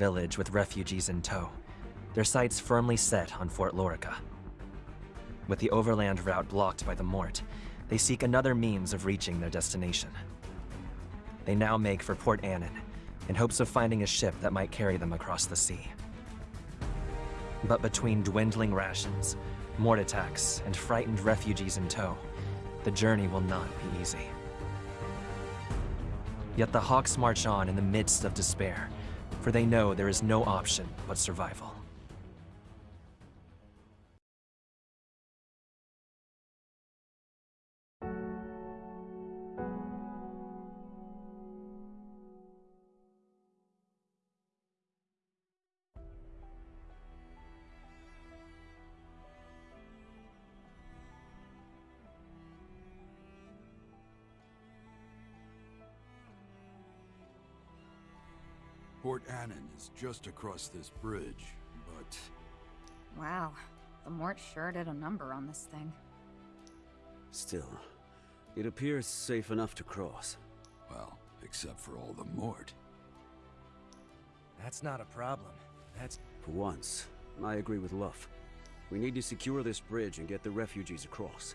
village with refugees in tow, their sights firmly set on Fort Lorica. With the overland route blocked by the Mort, they seek another means of reaching their destination. They now make for Port Annan, in hopes of finding a ship that might carry them across the sea. But between dwindling rations, Mort attacks, and frightened refugees in tow, the journey will not be easy. Yet the Hawks march on in the midst of despair, for they know there is no option but survival. Port Annan is just across this bridge, but Wow, the Mort sure did a number on this thing. Still, it appears safe enough to cross. well, except for all the Mort. That's not a problem. That's... For once, I agree with Luff. We need to secure this bridge and get the refugees across.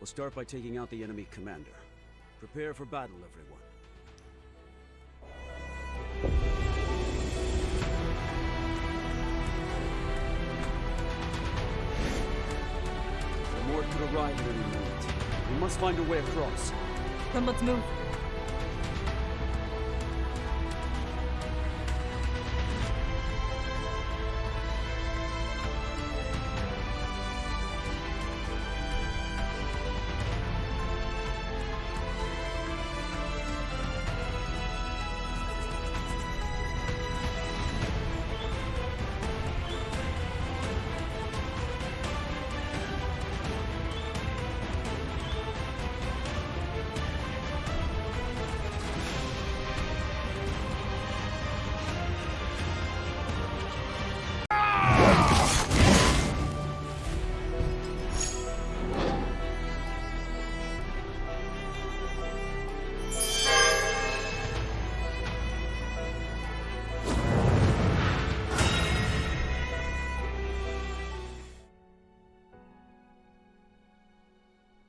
We'll start by taking out the enemy commander. Prepare for battle, everyone. Arrive at any minute. We must find a way across. Then let's move.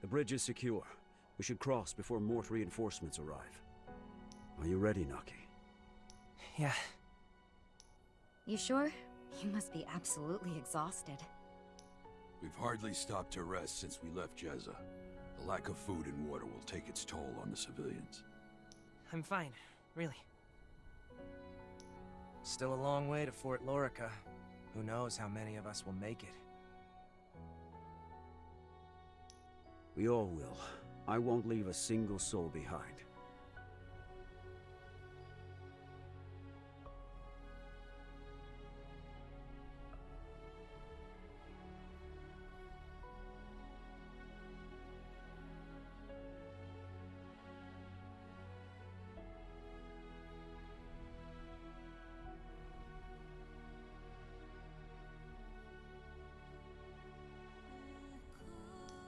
The bridge is secure. We should cross before Mort reinforcements arrive. Are you ready, Naki? Yeah, You sure? You must be absolutely exhausted. We've hardly stopped to rest since we left Jezza. The lack of food and water will take its toll on the civilians. I'm fine, really. Still a long way to Fort Lorica. Who knows how many of us will make it. We all will. I won't leave a single soul behind.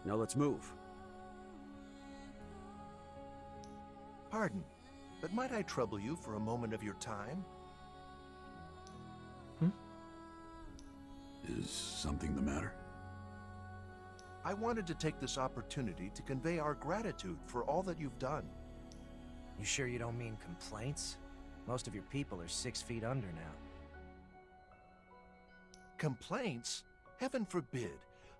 Now let's move. Pardon, but might I trouble you for a moment of your time? Hmm? Is something the matter? I wanted to take this opportunity to convey our gratitude for all that you've done. You sure you don't mean complaints? Most of your people are six feet under now. Complaints? Heaven forbid.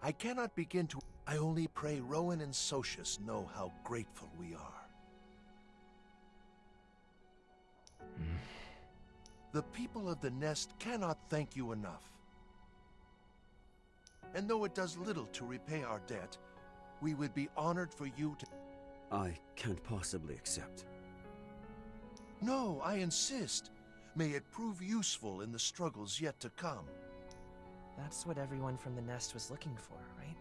I cannot begin to... I only pray Rowan and Socius know how grateful we are. The people of the Nest cannot thank you enough. And though it does little to repay our debt, we would be honored for you to... I can't possibly accept. No, I insist. May it prove useful in the struggles yet to come. that's what everyone from the nest was looking for, right?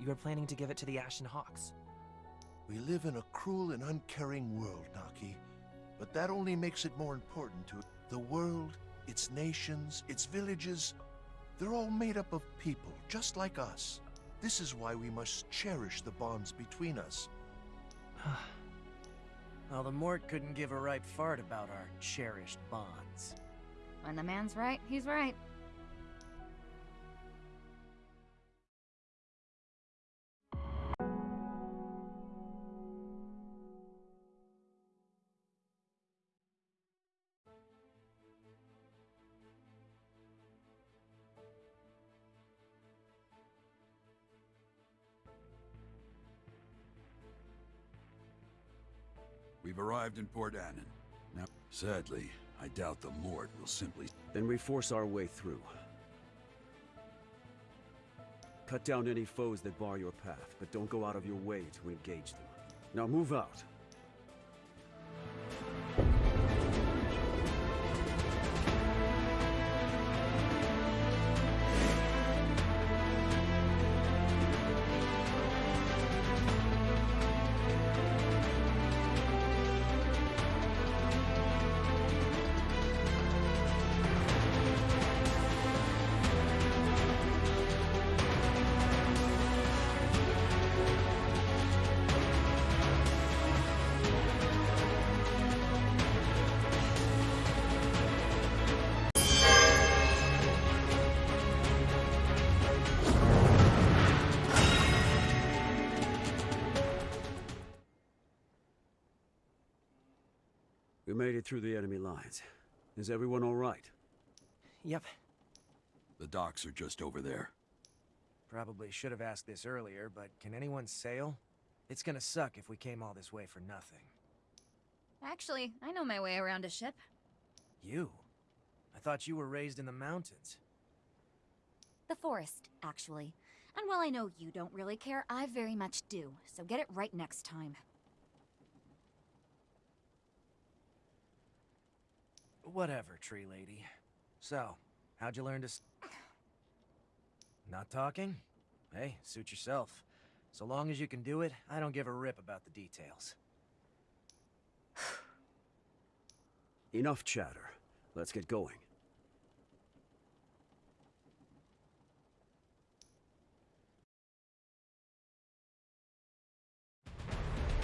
You were planning to give it to the Ashen Hawks. We live in a cruel and uncaring world, Naki. But that only makes it more important to the world, its nations, its villages. They're all made up of people, just like us. This is why we must cherish the bonds between us. Well, the Mort couldn't give a right fart about our cherished bonds. When the man's right, he's right. We've arrived in Port Annan. Now, sadly, I doubt the Mort will simply... Then we force our way through. Cut down any foes that bar your path, but don't go out of your way to engage them. Now move out. Made it through the enemy lines. Is everyone all right? Yep. The docks are just over there. Probably should have asked this earlier, but can anyone sail? It's gonna suck if we came all this way for nothing. Actually, I know my way around a ship. You? I thought you were raised in the mountains. The forest, actually. And while I know you don't really care, I very much do. So get it right next time. Whatever, tree lady. So, how'd you learn to Not talking? Hey, suit yourself. So long as you can do it, I don't give a rip about the details. Enough chatter. Let's get going.